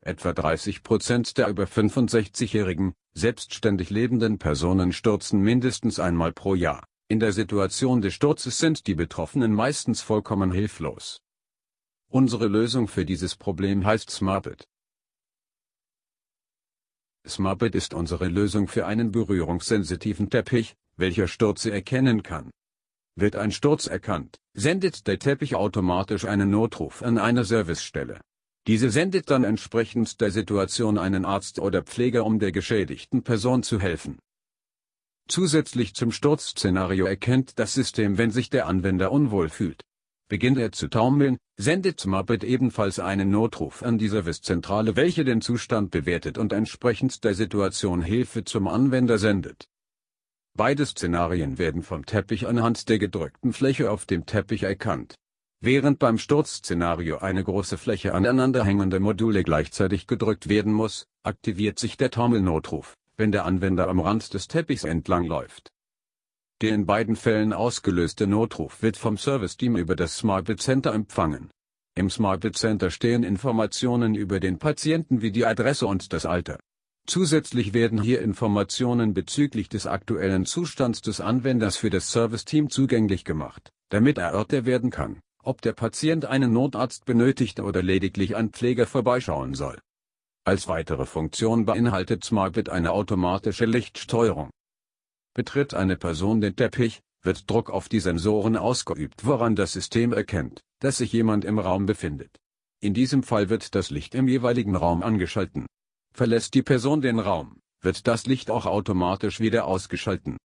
Etwa 30 Prozent der über 65-jährigen, selbstständig lebenden Personen stürzen mindestens einmal pro Jahr. In der Situation des Sturzes sind die Betroffenen meistens vollkommen hilflos. Unsere Lösung für dieses Problem heißt SmartBit. SmartBit ist unsere Lösung für einen berührungssensitiven Teppich, welcher Stürze erkennen kann. Wird ein Sturz erkannt, sendet der Teppich automatisch einen Notruf an eine Servicestelle. Diese sendet dann entsprechend der Situation einen Arzt oder Pfleger um der geschädigten Person zu helfen. Zusätzlich zum Sturzszenario erkennt das System wenn sich der Anwender unwohl fühlt. Beginnt er zu taumeln, sendet Muppet ebenfalls einen Notruf an die Servicezentrale welche den Zustand bewertet und entsprechend der Situation Hilfe zum Anwender sendet. Beide Szenarien werden vom Teppich anhand der gedrückten Fläche auf dem Teppich erkannt. Während beim Sturzszenario eine große Fläche aneinanderhängende Module gleichzeitig gedrückt werden muss, aktiviert sich der Taumelnotruf, wenn der Anwender am Rand des Teppichs entlang läuft. Der in beiden Fällen ausgelöste Notruf wird vom Serviceteam über das SmartBit Center empfangen. Im SmartBit Center stehen Informationen über den Patienten wie die Adresse und das Alter. Zusätzlich werden hier Informationen bezüglich des aktuellen Zustands des Anwenders für das Serviceteam zugänglich gemacht, damit erörtert werden kann ob der Patient einen Notarzt benötigt oder lediglich ein Pfleger vorbeischauen soll. Als weitere Funktion beinhaltet SmartBit eine automatische Lichtsteuerung. Betritt eine Person den Teppich, wird Druck auf die Sensoren ausgeübt woran das System erkennt, dass sich jemand im Raum befindet. In diesem Fall wird das Licht im jeweiligen Raum angeschalten. Verlässt die Person den Raum, wird das Licht auch automatisch wieder ausgeschalten.